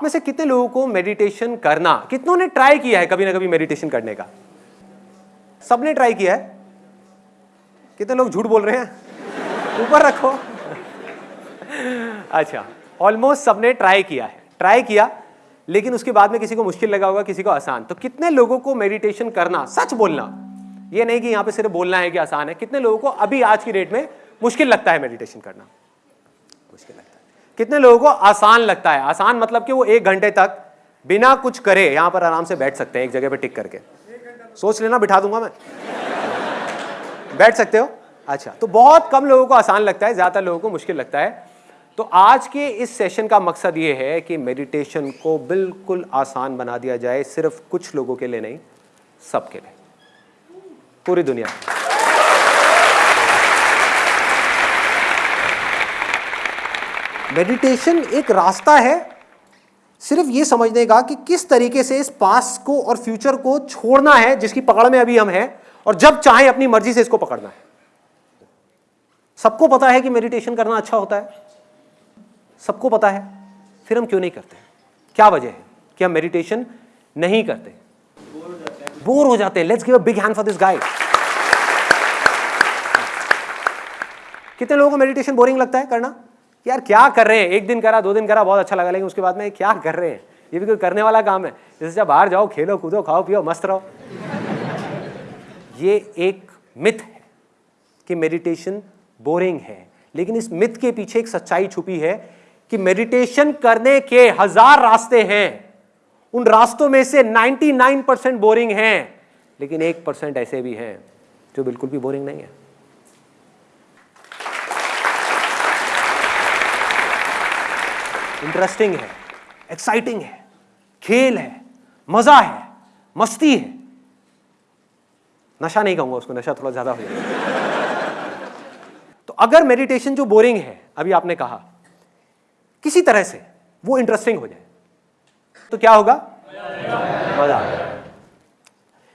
आप में से कितने लोगों को मेडिटेशन करना? कितनों ने ट्राई किया है कभी ना कभी मेडिटेशन करने का? सबने ट्राई किया है? कितने लोग झूठ बोल रहे हैं? ऊपर रखो। अच्छा ऑलमोस्ट सबने ट्राई किया है। ट्राई किया, लेकिन उसके बाद में किसी को मुश्किल लगा होगा, किसी को आसान। तो कितने लोगों को मेडिटेशन करना? सच बोलना। ये नहीं कि यहाँ पे सिर्फ़ बोलना है कि आसान है। कितने लोगों को अभी आज की डेट में मुश्किल लगता है मेडिटेशन करना? मुश्किल लगता है। कितने लोगों को आसान लगता है? आसान मतलब कि वो एक घंटे तक बिना कुछ करे यहाँ पर आराम से बैठ सकते हैं, एक जगह पे टिक करके। सोच लेना, बिठा दूँगा मैं। बैठ सकते हो? अच्छा तो बहुत कम लोगों को आसान लगता है, ज़्यादातर लोगों को मुश्किल लगता है। तो आज के इस सेशन का मकसद ये है कि मेडिटेशन को बिल्कुल आसान बना दिया जाए, सिर्फ़ कुछ लोगों के लिए नहीं, सबके लिए। पूरी दुनिया मेडिटेशन एक रास्ता है, सिर्फ़ ये समझने का कि किस तरीके से इस पास को और फ्यूचर को छोड़ना है, जिसकी पकड़ में अभी हम हैं, और जब चाहे अपनी मर्ज़ी से इसको पकड़ना है। सबको पता है कि मेडिटेशन करना अच्छा होता है। सबको पता है, फिर हम क्यों नहीं करते क्या वजह है कि हम मेडिटेशन नहीं करते? बोर हो जाते हैं। Let's give a big hand for this guy कितने लोगों को मेडिटेशन बोरिंग लगता है करना? यार क्या कर रहे हैं? एक दिन करा, दो दिन करा, बहुत अच्छा लगा, लेकिन उसके बाद में क्या कर रहे हैं? ये भी कोई करने वाला काम है। जैसे जब बाहर जाओ, खेलो, कूदो, खाओ, पियो, मस्त रहो। ये एक मिथ है कि मेडिटेशन बोरिंग है। लेकिन इस मिथ के पीछे एक सच्चाई छुपी है कि मेडिटेशन करने के हज़ार रास्ते हैं। उन रास्तों में से 99 परसेंट बोरिंग हैं, लेकिन एक परसेंट ऐसे भी हैं, जो बिल्कुल भी बोरिंग नहीं है। इंटरेस्टिंग है, एक्साइटिंग है, खेल है, मज़ा है, मस्ती है। नशा नहीं कहूँगा उसको, नशा थोड़ा ज़्यादा हो जाएगा। तो अगर मेडिटेशन जो बोरिंग है, अभी आपने कहा, किसी तरह से वो इंटरेस्टिंग हो जाए तो क्या होगा? मज़ा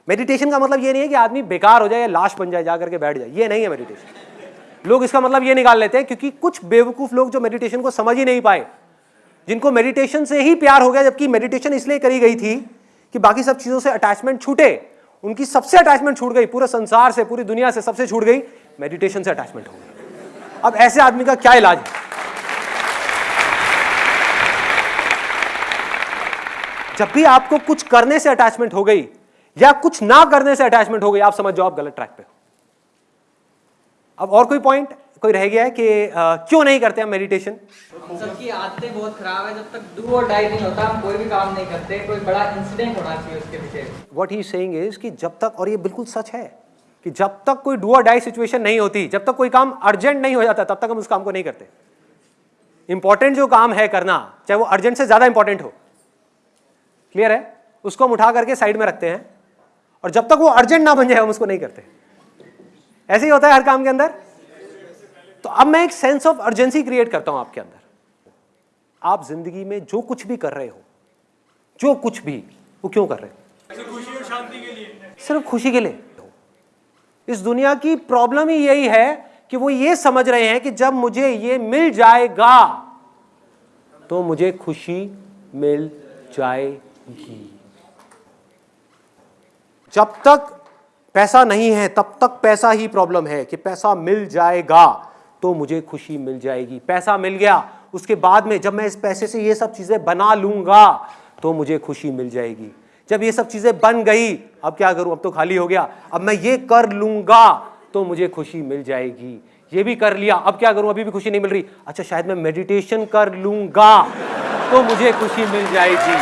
मेडिटेशन का मतलब ये नहीं है कि आदमी बेकार हो जाए या लाश बन जाए, जाकर के बैठ जाए, ये नहीं है मेडिटेशन लोग इसका मतलब ये निकाल लेते हैं, क्योंकि कुछ बेवकूफ़ लोग जो मेडिटेशन को समझ ही नहीं पाए जिनको मेडिटेशन से ही प्यार हो गया, जबकि मेडिटेशन इसलिए करी गई थी कि बाकी सब चीज़ों से अटैचमेंट छूटे। उनकी सबसे अटैचमेंट छूट गई, पूरे संसार से, पूरी दुनिया से सबसे छूट गई मेडिटेशन से अटैचमेंट हो गई। अब ऐसे आदमी का क्या इलाज है? जब भी आपको कुछ करने से अटैचमेंट हो गई, या कुछ ना करने से अटैचमेंट हो गई, आप समझ जाओ आप गलत ट्रैक पे हो। अब और कोई पॉइंट कोई रह गया है कि आ, क्यों नहीं करते हम मेडिटेशन सबकी आदतें बहुत खराब है। जब तक डू और डाई नहीं होता हम कोई भी काम नहीं करते कोई बड़ा इंसिडेंट होना चाहिए उसके पीछे। व्हाट ही सेइंग इज़ कि जब तक और ये बिल्कुल सच है कि जब तक कोई डू और डाई सिचुएशन नहीं होती जब तक कोई काम अर्जेंट नहीं हो जाता तब तक हम उस काम को नहीं करते। इंपॉर्टेंट जो काम है करना चाहे वो अर्जेंट से ज़्यादा इंपॉर्टेंट हो। क्लियर है? उसको हम उठा करके साइड में रखते हैं और जब तक वो अर्जेंट ना बन जाए हम उसको नहीं करते। ऐसे ही होता है हर काम के अंदर? तो अब मैं एक सेंस ऑफ़ अर्जेंसी क्रिएट करता हूँ आपके अंदर। आप ज़िंदगी में जो कुछ भी कर रहे हो जो कुछ भी वो क्यों कर रहे हो? खुशी और शांति के लिए। सिर्फ़ खुशी के लिए इस दुनिया की प्रॉब्लम ही यही है कि वो ये समझ रहे हैं कि जब मुझे ये मिल जाएगा तो मुझे खुशी मिल जाएगी। जब तक पैसा नहीं है तब तक पैसा ही प्रॉब्लम है कि पैसा मिल जाएगा। तो मुझे खुशी मिल जाएगी। पैसा मिल गया। उसके बाद में जब मैं इस पैसे से ये सब चीज़ें बना लूँगा तो मुझे खुशी मिल जाएगी। जब ये सब चीज़ें बन गई, अब क्या करूँ? अब तो खाली हो गया। अब मैं ये कर लूँगा तो मुझे खुशी मिल जाएगी। ये भी कर लिया, अब क्या करूँ? अभी भी खुशी नहीं मिल रही। अच्छा शायद मैं मेडिटेशन कर लूँगा तो मुझे खुशी मिल जाएगी।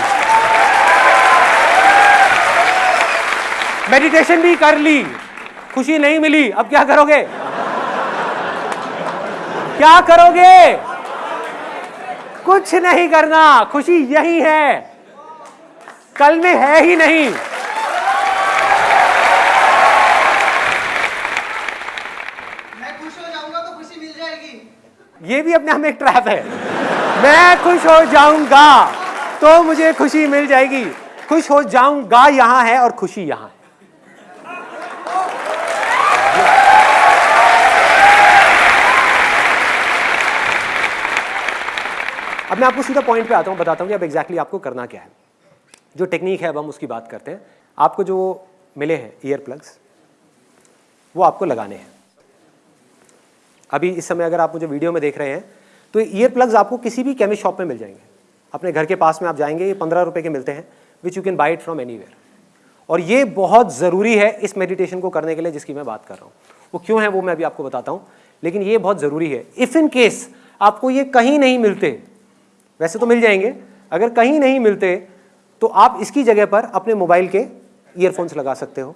मेडिटेशन भी कर ली, खुशी नहीं मिली, अब क्या करोगे? क्या करोगे? कुछ नहीं करना खुशी यही है। कल में है ही नहीं। मैं खुश हो जाऊँगा तो खुशी मिल जाएगी। ये भी अपने आप में एक ट्रैप है। मैं खुश हो जाऊँगा तो मुझे खुशी मिल जाएगी। खुश हो जाऊँगा यहाँ है और खुशी यहाँ है। अब मैं आपको सीधा पॉइंट पे आता हूँ, बताता हूँ कि अब एग्जैक्टली आपको करना क्या है। जो टेक्निक है, अब हम उसकी बात करते हैं। आपको जो मिले हैं ईयर प्लग्स वो आपको लगाने हैं। अभी इस समय अगर आप मुझे वीडियो में देख रहे हैं तो ईयर प्लग्स आपको किसी भी केमिस्ट शॉप में मिल जाएँगे। अपने घर के पास में आप जाएँगे, ये पंद्रह रुपये के मिलते हैं which you can buy it from any और ये बहुत ज़रूरी है इस मेडिटेशन को करने के लिए, जिसकी मैं बात कर रहा हूँ। वो क्यों है, वो मैं अभी आपको बताता हूँ। लेकिन ये बहुत ज़रूरी है। इफ़ इन केस आपको ये कहीं नहीं मिलते वैसे तो मिल जाएँगे। अगर कहीं नहीं मिलते तो आप इसकी जगह पर अपने मोबाइल के ईयरफोन्स लगा सकते हो।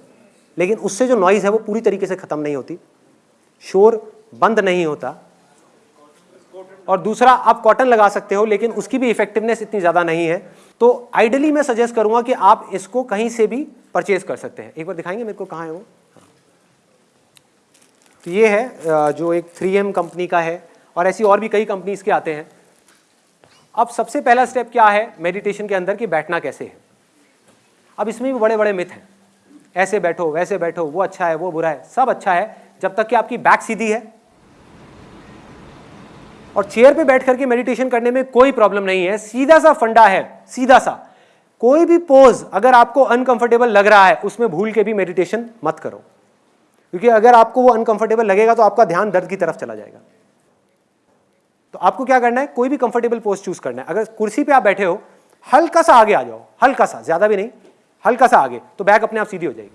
लेकिन उससे जो नॉइज़ है, वो पूरी तरीके से ख़त्म नहीं होती। शोर बंद नहीं होता। और दूसरा, आप कॉटन लगा सकते हो, लेकिन उसकी भी इफेक्टिवनेस इतनी ज़्यादा नहीं है। तो आइडली मैं सजेस्ट करूँगा कि आप इसको कहीं से भी परचेज कर सकते हैं। एक बार दिखाएँगे मेरे को कहाँ है वो? तो ये है जो एक 3M कंपनी का है। और ऐसी और भी कई कंपनीज़ के आते हैं। अब सबसे पहला स्टेप क्या है? मेडिटेशन के अंदर कि बैठना कैसे है? अब इसमें भी बड़े बड़े मिथ हैं। ऐसे बैठो, वैसे बैठो, वो अच्छा है, वो बुरा है, सब अच्छा है, जब तक कि आपकी बैक सीधी है। और चेयर पे बैठ करके मेडिटेशन करने में कोई प्रॉब्लम नहीं है सीधा सा फंडा है सीधा सा कोई भी पोज अगर आपको अनकंफर्टेबल लग रहा है, उसमें भूल के भी मेडिटेशन मत करो। क्योंकि अगर आपको वो अनकंफर्टेबल लगेगा तो आपका ध्यान दर्द की तरफ़ चला जाएगा। तो आपको क्या करना है? कोई भी कंफर्टेबल पोस्ट चूज़ करना है। अगर कुर्सी पे आप बैठे हो, हल्का सा आगे आ जाओ, हल्का सा, ज़्यादा भी नहीं, हल्का सा आगे तो बैक अपने आप सीधी हो जाएगी।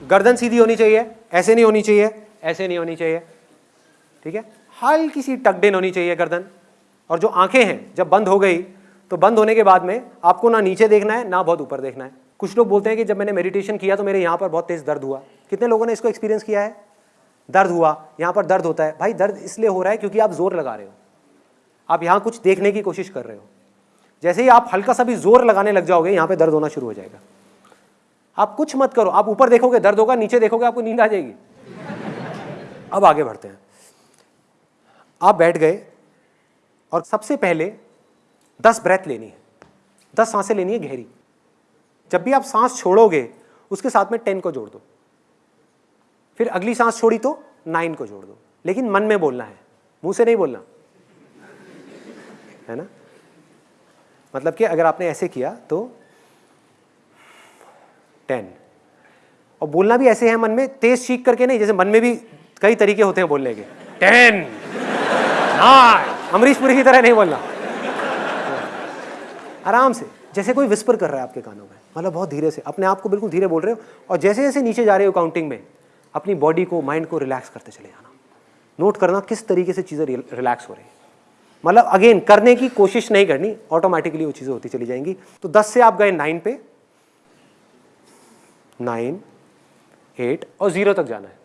गर्दन सीधी होनी चाहिए, ऐसे नहीं होनी चाहिए, ऐसे नहीं होनी चाहिए, ठीक है? हल्की सी टकडेन होनी चाहिए गर्दन, और जो आँखें हैं, जब बंद हो गई तो बंद होने के बाद में आपको ना नीचे देखना है, ना बहुत ऊपर देखना है। कुछ लोग बोलते हैं कि जब मैंने मेडिटेशन किया तो मेरे यहाँ पर बहुत तेज़ दर्द हुआ। कितने लोगों ने इसको एक्सपीरियंस किया है? दर्द हुआ, यहाँ पर दर्द होता है। भाई, दर्द इसलिए हो रहा है क्योंकि आप ज़ोर लगा रहे हो। आप यहाँ कुछ देखने की कोशिश कर रहे हो। जैसे ही आप हल्का सा भी ज़ोर लगाने लग जाओगे, यहाँ पे दर्द होना शुरू हो जाएगा। आप कुछ मत करो। आप ऊपर देखोगे, दर्द होगा, नीचे देखोगे, आपको नींद आ जाएगी। अब आगे बढ़ते हैं। आप बैठ गए और सबसे पहले दस ब्रेथ लेनी है। दस साँसें लेनी है गहरी। जब भी आप सांस छोड़ोगे, उसके साथ में टेन को जोड़ दो। फिर अगली सांस छोड़ी तो नाइन को जोड़ दो। लेकिन मन में बोलना है। मुँह से नहीं बोलना। है ना? मतलब कि अगर आपने ऐसे किया तो टेन। और बोलना भी ऐसे है मन में, तेज चीख करके नहीं, जैसे मन में भी कई तरीके होते हैं बोलने के। टेन अमरीश पुरी की तरह नहीं बोलना। आराम से। जैसे कोई विस्पर कर रहा है आपके कानों में। मतलब बहुत धीरे से। अपने आप को बिल्कुल धीरे बोल रहे हो। और जैसे जैसे नीचे जा रहे हो काउंटिंग में अपनी बॉडी को माइंड को रिलैक्स करते चले जाना। नोट करना किस तरीके से चीज़ें रिलैक्स हो रही मतलब अगेन करने की कोशिश नहीं करनी ऑटोमेटिकली वो चीज़ें होती चली जाएँगी। तो दस से आप गए नाइन पे। नाइन एट और ज़ीरो तक जाना है।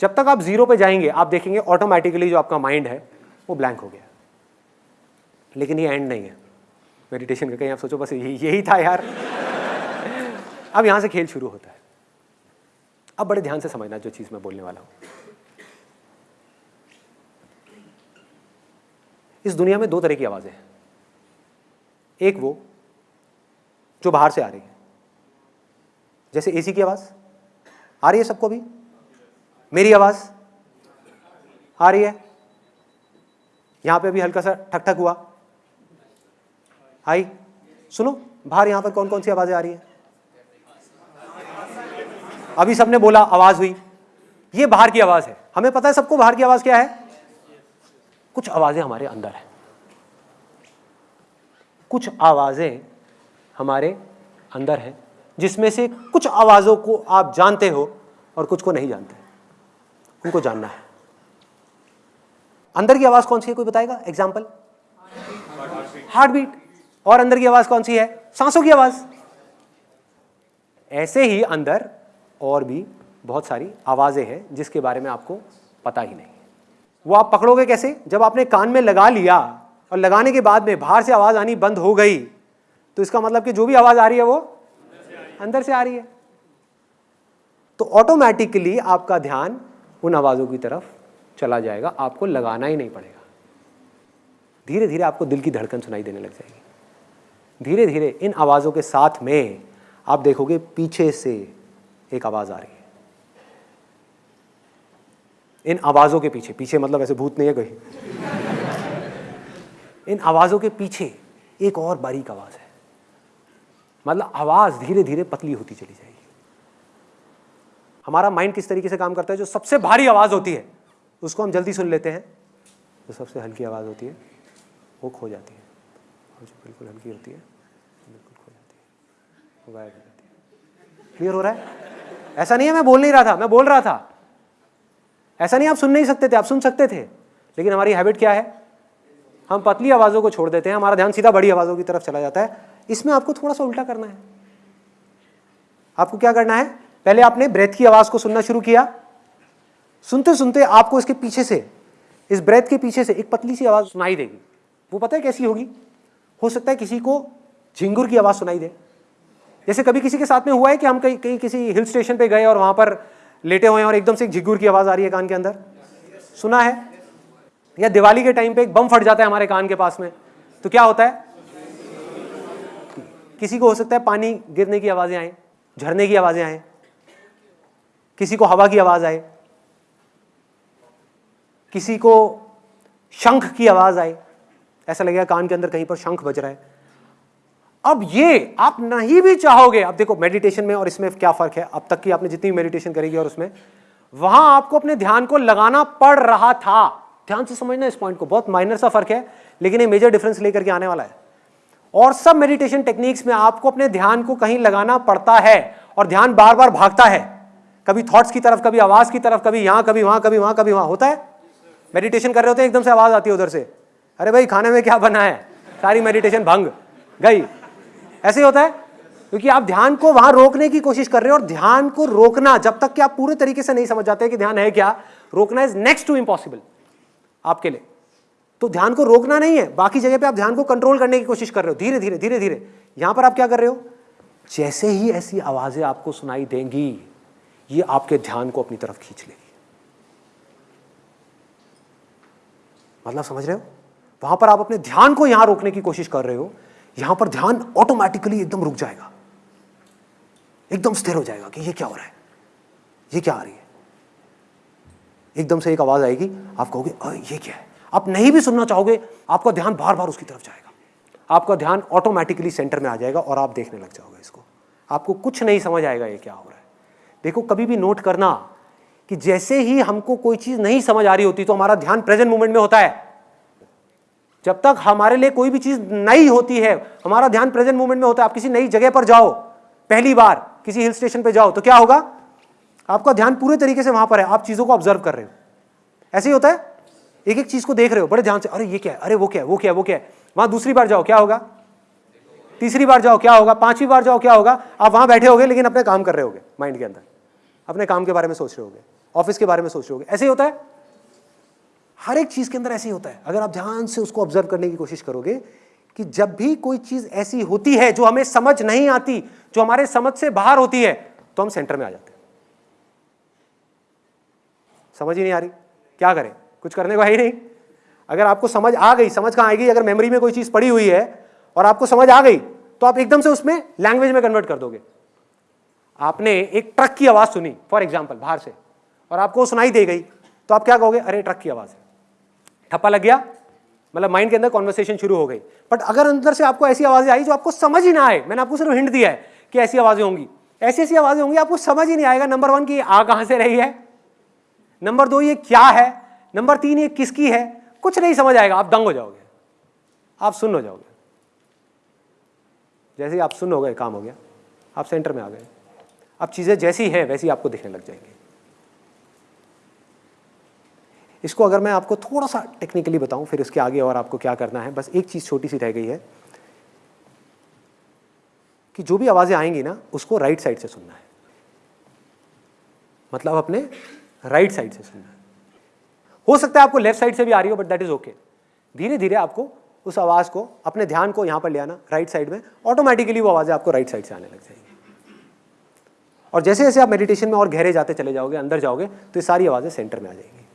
जब तक आप ज़ीरो पे जाएँगे, आप देखेंगे ऑटोमेटिकली जो आपका माइंड है, वो ब्लैंक हो गया। लेकिन ये एंड नहीं है। मेडिटेशन का कहीं आप सोचो, बस यही यही था यार। अब यहाँ से खेल शुरू होता है। अब बड़े ध्यान से समझना जो चीज़ मैं बोलने वाला हूँ। इस दुनिया में दो तरह की आवाज़ें हैं। एक वो, जो बाहर से आ रही है। जैसे एसी की आवाज़, आ रही है सबको भी मेरी आवाज़, आ रही है। यहाँ पे अभी हल्का सा ठक ठक हुआ। आई, सुनो, बाहर यहाँ पर कौन कौन सी आवाज़ें आ रही है? अभी सबने बोला, आवाज़ हुई। ये बाहर की आवाज़ है। हमें पता है सबको बाहर की आवाज़ क्या है? कुछ आवाज़ें हमारे अंदर है। कुछ आवाज़ें हमारे अंदर है, जिसमें से कुछ आवाजों को आप जानते हो और कुछ को नहीं जानते। उनको जानना है। अंदर की आवाज़ कौन सी है, कोई बताएगा? एग्ज़ाम्पल हार्ट बीट और अंदर की आवाज़ कौन सी है? सांसों की आवाज़। ऐसे ही अंदर और भी बहुत सारी आवाज़ें हैं, जिसके बारे में आपको पता ही नहीं। वो आप पकड़ोगे कैसे? जब आपने कान में लगा लिया और लगाने के बाद में बाहर से आवाज़ आनी बंद हो गई तो इसका मतलब कि जो भी आवाज़ आ रही है वो अंदर से आ रही है। तो ऑटोमेटिकली आपका ध्यान उन आवाजों की तरफ़ चला जाएगा, आपको लगाना ही नहीं पड़ेगा। धीरे धीरे आपको दिल की धड़कन सुनाई देने लग जाएगी। धीरे धीरे इन आवाज़ों के साथ में आप देखोगे पीछे से एक आवाज़ आ रही है। इन आवाज़ों के पीछे पीछे मतलब ऐसे भूत नहीं है कोई। इन आवाज़ों के पीछे एक और बारीक आवाज़ है। मतलब आवाज़ धीरे धीरे पतली होती चली जाएगी। हमारा माइंड किस तरीके से काम करता है? जो सबसे भारी आवाज़ होती है, उसको हम जल्दी सुन लेते हैं। जो सबसे हल्की आवाज़ होती है, वो खो जाती है। और जो बिल्कुल हल्की होती है बिल्कुल खो जाती है। वो गायब हो जाती है। क्लियर हो रहा है? ऐसा नहीं है, मैं बोल नहीं रहा था, मैं बोल रहा था। ऐसा नहीं, आप सुन नहीं सकते थे, आप सुन सकते थे। लेकिन हमारी हैबिट क्या है? हम पतली आवाज़ों को छोड़ देते हैं, हमारा ध्यान सीधा बड़ी आवाज़ों की तरफ़ चला जाता है। इसमें आपको थोड़ा सा उल्टा करना है। आपको क्या करना है? पहले आपने ब्रेथ की आवाज़ को सुनना शुरू किया। सुनते सुनते आपको इसके पीछे से, इस ब्रेथ के पीछे से एक पतली सी आवाज़ सुनाई देगी। वो पता है कैसी होगी? हो सकता है किसी को झिंगुर की आवाज़ सुनाई दे। जैसे कभी किसी के साथ में हुआ है कि हम कहीं कहीं किसी हिल स्टेशन पे गए और वहाँ पर लेटे हुए हैं और एकदम से एक झिंगुर की आवाज़ आ रही है कान के अंदर? सुना है? या दिवाली के टाइम पे एक बम फट जाता है हमारे कान के पास में तो क्या होता है? किसी को हो सकता है पानी गिरने की आवाज़ें आए, झरने की आवाज़ें आए, किसी को हवा की आवाज़ आए, किसी को शंख की आवाज़ आए, ऐसा लगेगा कान के अंदर कहीं पर शंख बज रहा है। अब ये आप नहीं भी चाहोगे, अब देखो मेडिटेशन में और इसमें क्या फ़र्क है? अब तक की आपने जितनी मेडिटेशन करेगी और उसमें, वहाँ आपको अपने ध्यान को लगाना पड़ रहा था। ध्यान से समझना इस पॉइंट को, बहुत माइनर सा फ़र्क है, लेकिन ये मेजर डिफरेंस लेकर के आने वाला है। और सब मेडिटेशन टेक्निक्स में आपको अपने ध्यान को कहीं लगाना पड़ता है और ध्यान बार बार भागता है। कभी थॉट्स की तरफ़, कभी आवाज़ की तरफ़, कभी यहाँ, कभी वहाँ कभी वहाँ कभी वहाँ, होता है? मेडिटेशन कर रहे होते हैं, एकदम से आवाज़ आती है उधर से। अरे भाई, खाने में क्या बना है? सारी मेडिटेशन भंग, गई। ऐसे ही होता है? क्योंकि आप ध्यान को वहाँ रोकने की कोशिश कर रहे हो और ध्यान को रोकना, जब तक कि आप पूरे तरीके से नहीं समझ जाते कि ध्यान है क्या, रोकना इज़ नेक्स्ट टू इम्पॉसिबल आपके लिए। तो ध्यान को रोकना नहीं है, बाकी जगह पे आप ध्यान को कंट्रोल करने की कोशिश कर रहे हो, धीरे धीरे धीरे धीरे। यहाँ पर आप क्या कर रहे हो? जैसे ही ऐसी आवाज़ें आपको सुनाई देंगी, ये आपके ध्यान को अपनी तरफ़ खींच लेगी। मतलब समझ रहे हो? वहाँ पर आप अपने ध्यान को यहाँ रोकने की कोशिश कर रहे हो यहाँ पर ध्यान ऑटोमेटिकली एकदम रुक जाएगा। एकदम स्थिर हो जाएगा कि ये क्या हो रहा है? ये क्या आ रही है? एकदम से एक आवाज़ आएगी आप कहोगे "अरे, ये क्या है? आप नहीं भी सुनना चाहोगे आपका ध्यान बार बार उसकी तरफ़ जाएगा। आपका ध्यान ऑटोमेटिकली सेंटर में आ जाएगा और आप देखने लग जाओगे इसको। आपको कुछ नहीं समझ आएगा ये क्या हो रहा है। देखो कभी भी नोट करना कि जैसे ही हमको कोई चीज़ नहीं समझ आ रही होती तो हमारा ध्यान प्रेजेंट मोमेंट में होता है। जब तक हमारे लिए कोई भी चीज़ नई होती है, हमारा ध्यान प्रेजेंट मोमेंट में होता है, आप किसी नई जगह पर जाओ, पहली बार किसी हिल स्टेशन पर जाओ तो क्या होगा? आपका ध्यान पूरे तरीके से वहाँ पर है, आप चीज़ों को ऑब्ज़र्व कर रहे हो। ऐसे ही होता है? एक एक चीज़ को देख रहे हो, बड़े ध्यान से, अरे ये क्या है, अरे वो क्या है, वो क्या है, वो क्या है। वहाँ दूसरी बार जाओ, क्या होगा? तीसरी बार जाओ, क्या होगा? पांचवी बार जाओ, क्या होगा? आप वहाँ बैठे होगे, लेकिन अपने काम कर रहे होगे माइंड के अंदर। अपने काम के बारे में सोच रहे होगे ऑफ़िस के बारे में सोच रहे होगे। ऐसे ही होता है? हर एक चीज़ के अंदर ऐसे ही होता है। अगर आप ध्यान से उसको ऑब्ज़र्व करने की कोशिश करोगे कि जब भी कोई चीज़ ऐसी होती है जो हमें समझ नहीं आती, जो हमारे समझ से बाहर होती है तो हम सेंटर में आ जाते हैं। समझ ही नहीं आ रही? क्या करें? कुछ करने को है ही नहीं। अगर आपको समझ आ गई, समझ कहाँ आएगी? अगर मेमोरी में कोई चीज़ पड़ी हुई है और आपको समझ आ गई तो आप एकदम से उसमें लैंग्वेज में कन्वर्ट कर दोगे। आपने एक ट्रक की आवाज़ सुनी फॉर एग्ज़ाम्पल बाहर से, और आपको सुनाई दे गई तो आप क्या कहोगे? अरे ट्रक की आवाज़ है। ठप्पा लग गया। मतलब माइंड के अंदर कॉन्वर्सेशन शुरू हो गई। बट अगर अंदर से आपको ऐसी आवाज़ें आई जो आपको समझ ही ना आए, मैंने आपको सिर्फ़ हिंट दिया है कि ऐसी आवाज़ें होंगी। ऐसी ऐसी आवाज़ें होंगी, आपको समझ ही नहीं आएगा नंबर वन की आ कहाँ से रही है। नंबर दो, ये क्या है? नंबर तीन, ये किसकी है? कुछ नहीं समझ आएगा। आप दंग हो जाओगे। आप सुन हो जाओगे। जैसे ही आप सुन हो गए, काम हो गया। आप सेंटर में आ गए। अब चीज़ें जैसी हैं, वैसी आपको दिखने लग जाएँगी। इसको अगर मैं आपको थोड़ा सा टेक्निकली बताऊँ, फिर इसके आगे और आपको क्या करना है, बस एक चीज़ छोटी सी रह गई है कि जो भी आवाज़ें आएँगी ना, उसको राइट साइड से सुनना है। मतलब अपने राइट साइड से सुनना है। हो सकता है आपको लेफ़्ट साइड से भी आ रही हो बट दैट इज़ ओके धीरे धीरे आपको उस आवाज़ को, अपने ध्यान को यहाँ पर ले आना राइट साइड में ऑटोमेटिकली वो आवाज़ें आपको राइट साइड से आने लग जाएगी। और जैसे जैसे आप मेडिटेशन में और गहरे जाते चले जाओगे, अंदर जाओगे तो ये सारी आवाज़ें सेंटर में आ जाएँगी।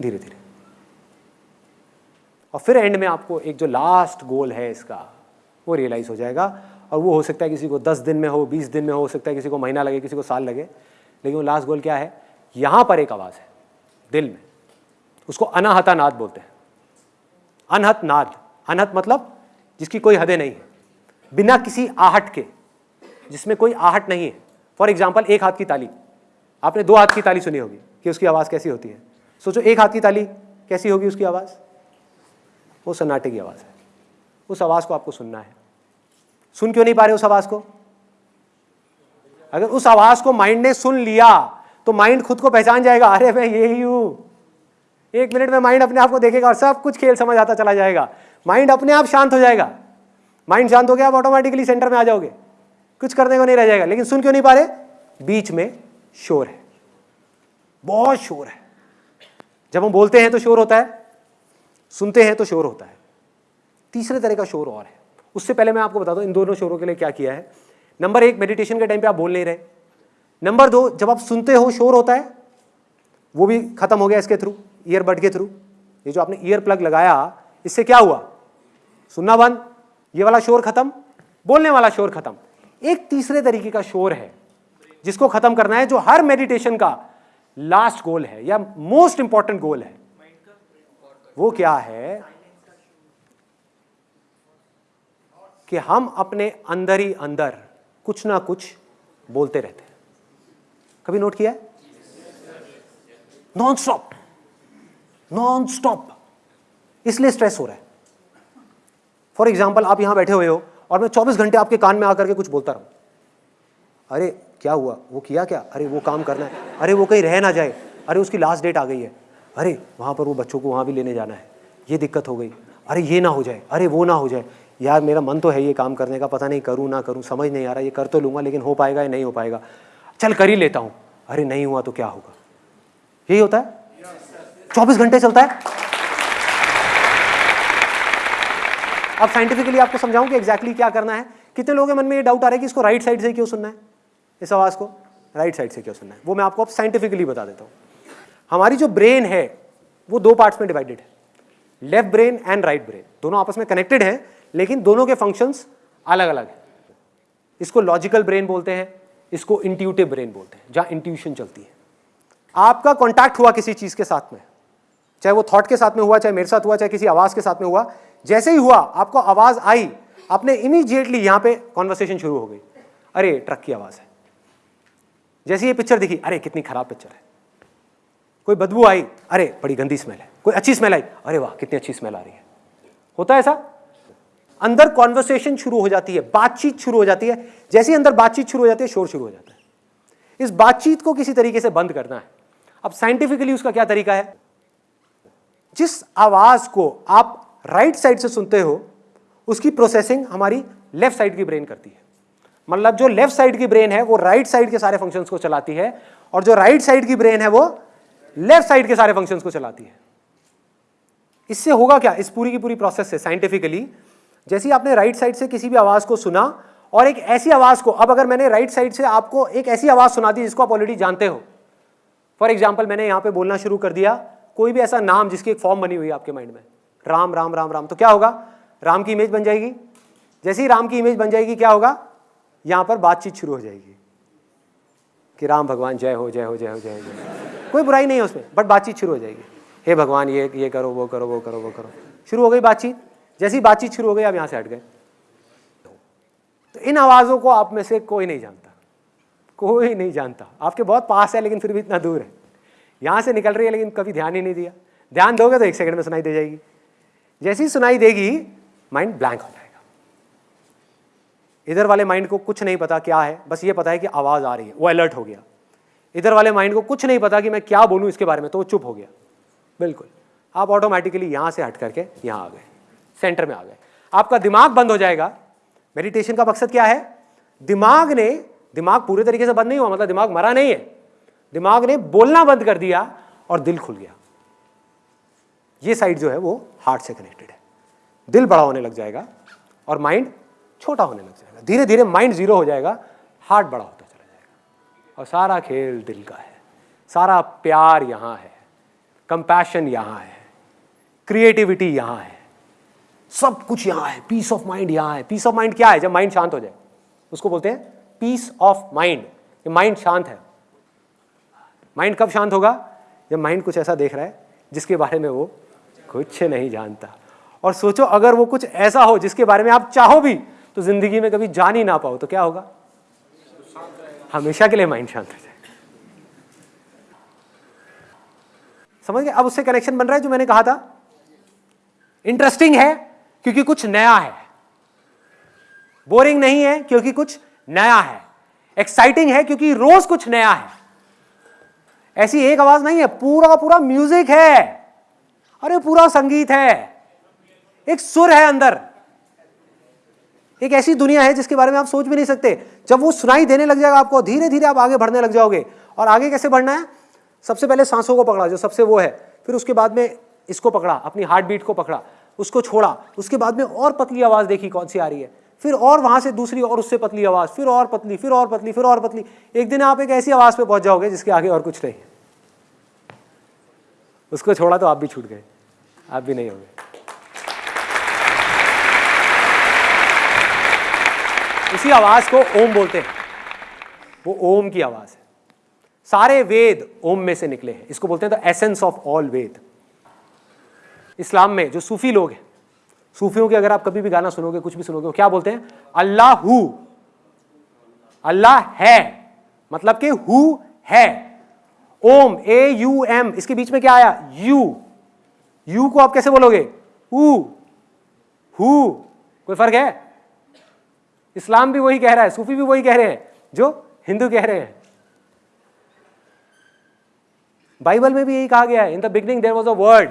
धीरे धीरे। और फिर एंड में आपको एक जो लास्ट गोल है इसका, वो रियलाइज़ हो जाएगा। और वो हो सकता है किसी को दस दिन में हो, बीस दिन में हो सकता है किसी को महीना लगे, किसी को साल लगे। लेकिन वो लास्ट गोल क्या है? यहाँ पर एक आवाज़ है, दिल में। उसको अनाहता नाद बोलते हैं। अनहत नाद अनहत मतलब जिसकी कोई हदें नहीं है। बिना किसी आहट के, जिसमें कोई आहट नहीं है। फॉर एग्ज़ाम्पल एक हाथ की ताली। आपने दो हाथ की ताली सुनी होगी कि उसकी आवाज़ कैसी होती है? सोचो, एक हाथ की ताली कैसी होगी उसकी आवाज़? वो सन्नाटे की आवाज़ है। उस आवाज़ को आपको सुनना है। सुन क्यों नहीं पा रहे उस आवाज़ को? अगर उस आवाज़ को माइंड ने सुन लिया तो माइंड खुद को पहचान जाएगा, अरे, मैं हूँ एक मिनट में माइंड अपने आप को देखेगा और सब कुछ खेल समझ आता चला जाएगा। माइंड अपने आप शांत हो जाएगा। माइंड शांत हो गया, आप ऑटोमेटिकली सेंटर में आ जाओगे। कुछ करने को नहीं रह जाएगा। लेकिन सुन क्यों नहीं पा रहे? बीच में शोर है। बहुत शोर है। जब हम बोलते हैं तो शोर होता है, सुनते हैं तो शोर होता है। तीसरे तरह का शोर और है। उससे पहले मैं आपको बता दूँ, इन दोनों शोरों के लिए क्या किया है। नंबर एक मेडिटेशन के टाइम पे आप बोल नहीं रहे। नंबर दो, जब आप सुनते हो शोर होता है, वो भी खत्म हो गया इसके थ्रू ईयरबड के थ्रू। ये जो आपने ईयर प्लग लगाया, इससे क्या हुआ? सुनना बंद, ये वाला शोर खत्म, बोलने वाला शोर खत्म। एक तीसरे तरीके का शोर है, जिसको खत्म करना है, जो हर मेडिटेशन का लास्ट गोल है, या मोस्ट इंपॉर्टेंट गोल है। वो क्या है? कि हम अपने अंदर ही अंदर कुछ ना कुछ बोलते रहते हैं। कभी नोट किया नॉन स्टॉप नॉन स्टॉप इसलिए स्ट्रेस हो रहा है। फॉर एग्ज़ाम्पल आप यहाँ बैठे हुए हो और मैं 24 घंटे आपके कान में आकर के कुछ बोलता रहूँ। अरे, क्या हुआ? वो किया क्या? अरे, वो काम करना है। अरे, वो कहीं रह ना जाए। अरे, उसकी लास्ट डेट आ गई है। अरे, वहाँ पर वो बच्चों को वहाँ भी लेने जाना है। ये दिक्कत हो गई। अरे, ये ना हो जाए। अरे, वो ना हो जाए। यार, मेरा मन तो है ये काम करने का। पता नहीं करूँ ना करूँ, समझ नहीं आ रहा। ये कर तो लूँगा, लेकिन हो पाएगा या नहीं हो पाएगा? चल, कर ही लेता हूँ। अरे, नहीं हुआ तो क्या होगा? यही होता है? चौबीस घंटे चलता है? अब साइंटिफिकली आपको समझाऊं कि एग्जैक्टली exactly क्या करना है? कितने लोगों के मन में ये डाउट आ रहा है कि इसको राइट साइड से क्यों सुनना है? इस आवाज़ को राइट साइड से क्यों सुनना है? वो मैं आपको अब साइंटिफिकली बता देता हूँ। हमारी जो ब्रेन है, वो दो पार्ट्स में डिवाइडेड है। Left brain and right brain दोनों आपस में कनेक्टेड हैं, लेकिन दोनों के फ़ंक्शंस अलग अलग हैं। इसको लॉजिकल ब्रेन बोलते हैं, इसको इंट्यूटिव ब्रेन बोलते हैं, जहाँ इंट्यूशन चलती है। आपका कॉन्टैक्ट हुआ किसी चीज़ के साथ में, चाहे वो थॉट के साथ में हुआ, चाहे मेरे साथ हुआ, चाहे किसी आवाज़ के साथ में हुआ, जैसे ही हुआ, आपको आवाज़ आई, आपने इमीजिएटली यहाँ पे कॉन्वर्सेशन शुरू हो गई। अरे ट्रक की आवाज़ है। जैसे ये पिक्चर दिखी, अरे कितनी खराब पिक्चर है। कोई बदबू आई, अरे बड़ी गंदी स्मेल है। कोई अच्छी स्मेल आई, अरे वाह, कितनी अच्छी स्मेल आ रही है। होता है ऐसा? अंदर कॉन्वर्सेशन शुरू हो जाती है, बातचीत शुरू हो जाती है। जैसे ही अंदर बातचीत शुरू हो जाती है, शोर शुरू हो जाता है। इस बातचीत को किसी तरीके से बंद करना है। अब साइंटिफिकली उसका क्या तरीका है? जिस आवाज़ को आप राइट साइड से सुनते हो, उसकी प्रोसेसिंग हमारी लेफ़्ट साइड की ब्रेन करती है। मतलब जो लेफ़्ट साइड की ब्रेन है, वो राइट right साइड के सारे फ़ंक्शंस को चलाती है और जो राइट right साइड की ब्रेन है, वो लेफ़्ट साइड के सारे फ़ंक्शंस को चलाती है। इससे होगा क्या? इस पूरी की पूरी प्रोसेस से साइंटिफिकली जैसे आपने राइट right साइड से किसी भी आवाज़ को सुना और एक ऐसी आवाज़ को, अब अगर मैंने राइट साइड से आपको एक ऐसी आवाज़ सुना दी जिसको आप ऑलरेडी जानते हो। फॉर एग्ज़ाम्पल मैंने यहाँ पे बोलना शुरू कर दिया, कोई भी ऐसा नाम जिसकी एक फॉर्म बनी हुई है आपके माइंड में। राम राम राम राम तो क्या होगा? राम की इमेज बन जाएगी। जैसे ही राम की इमेज बन जाएगी, क्या होगा? यहाँ पर बातचीत शुरू हो जाएगी कि राम भगवान जय हो जय हो जय हो जय हो कोई बुराई नहीं है उसमें बट बातचीत शुरू हो जाएगी। हे भगवान, ये ये करो, वो करो वो करो वो करो। शुरू हो गई बातचीत। जैसी बातचीत शुरू हो गई, आप यहाँ से हट गए। तो इन आवाज़ों को आप में से कोई नहीं जानता। कोई नहीं जानता। आपके बहुत पास है, लेकिन फिर भी इतना दूर है। यहाँ से निकल रही है, लेकिन कभी ध्यान ही नहीं दिया। ध्यान दोगे तो एक सेकंड में सुनाई दे जाएगी। जैसी सुनाई देगी माइंड ब्लैंक हो जाएगा। इधर वाले माइंड को कुछ नहीं पता क्या है, बस ये पता है कि आवाज़ आ रही है, वो अलर्ट हो गया। इधर वाले माइंड को कुछ नहीं पता कि मैं क्या बोलूँ इसके बारे में तो वो चुप हो गया। बिल्कुल। आप ऑटोमेटिकली यहाँ से हट करके यहाँ आ गए सेंटर में आ गए। आपका दिमाग बंद हो जाएगा। मेडिटेशन का मकसद क्या है? दिमाग ने, दिमाग पूरे तरीके से बंद नहीं हुआ मतलब दिमाग मरा नहीं है। दिमाग ने बोलना बंद कर दिया और दिल खुल गया। ये साइड जो है वो हार्ट से कनेक्टेड है। दिल बड़ा होने लग जाएगा और माइंड छोटा होने लग जाएगा। धीरे धीरे माइंड ज़ीरो हो जाएगा हार्ट बड़ा होता चला जाएगा। और सारा खेल दिल का है। सारा प्यार यहाँ है। कंपैशन यहाँ है। क्रिएटिविटी यहाँ है। सब कुछ यहाँ है। पीस ऑफ़ माइंड यहाँ है। पीस ऑफ़ माइंड क्या है? जब माइंड शांत हो जाए, उसको बोलते हैं पीस ऑफ़ माइंड माइंड शांत है। माइंड कब शांत होगा? जब माइंड कुछ ऐसा देख रहा है, जिसके बारे में वो कुछ नहीं जानता। और सोचो, अगर वो कुछ ऐसा हो जिसके बारे में आप चाहो भी तो ज़िंदगी में कभी जान ही ना पाओ तो क्या होगा? हमेशा के लिए माइंड शांत हो जाए। समझ गए? अब उससे कनेक्शन बन रहा है जो मैंने कहा था। इंटरेस्टिंग है, क्योंकि कुछ नया है। बोरिंग नहीं है, क्योंकि कुछ नया है। एक्साइटिंग है, क्योंकि रोज कुछ नया है। ऐसी एक आवाज़ नहीं है पूरा पूरा म्यूज़िक है। अरे, पूरा संगीत है। एक सुर है अंदर। एक ऐसी दुनिया है जिसके बारे में आप सोच भी नहीं सकते। जब वो सुनाई देने लग जाएगा आपको धीरे धीरे आप आगे बढ़ने लग जाओगे। और आगे कैसे बढ़ना है? सबसे पहले सांसों को पकड़ा, जो सबसे वो है। फिर उसके बाद में इसको पकड़ा, अपनी हार्ट बीट को पकड़ा, उसको छोड़ा। उसके बाद में और पतली आवाज़ देखी कौन सी आ रही है। फिर और वहाँ से दूसरी और उससे पतली आवाज़, फिर और पतली, फिर और पतली, फिर और पतली। एक दिन आप एक ऐसी आवाज़ पे पहुँच जाओगे जिसके आगे और कुछ नहीं उसको छोड़ा तो आप भी छूट गए। आप भी नहीं होंगे। इसी आवाज़ को ओम बोलते हैं। वो ओम की आवाज़ है। सारे वेद ओम में से निकले हैं। इसको बोलते हैं the essence of all Veda. इस्लाम में जो सूफी लोग हैं, सूफियों के अगर आप कभी भी गाना सुनोगे, कुछ भी सुनोगे क्या बोलते हैं? अल्लाह। हु अल्लाह है। मतलब कि हु है। Om, A U M. इसके बीच में क्या आया? यू। यू को आप कैसे बोलोगे? हु। कोई फ़र्क है? इस्लाम भी वही कह रहा है, सूफी भी वही कह रहे हैं, जो हिंदू कह रहे हैं। बाइबल में भी यही कहा गया है in the beginning there was a word